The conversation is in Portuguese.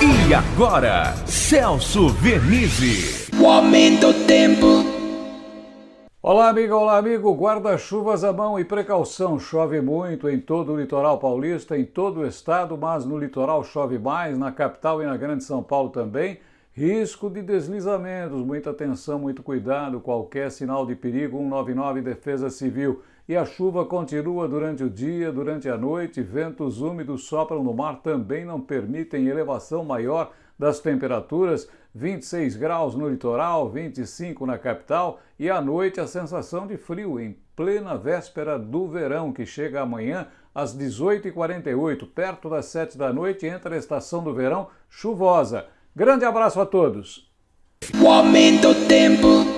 E agora, Celso Vernizzi. O aumento do tempo. Olá, amiga, olá, amigo. Guarda-chuvas à mão e precaução. Chove muito em todo o litoral paulista, em todo o estado, mas no litoral chove mais, na capital e na Grande São Paulo também. Risco de deslizamentos, muita atenção, muito cuidado. Qualquer sinal de perigo, 199 Defesa Civil. E a chuva continua durante o dia, durante a noite, ventos úmidos sopram no mar também não permitem elevação maior das temperaturas, 26 graus no litoral, 25 na capital e à noite a sensação de frio em plena véspera do verão, que chega amanhã às 18h48, perto das 7 da noite, entra a estação do verão chuvosa. Grande abraço a todos! O aumento tempo.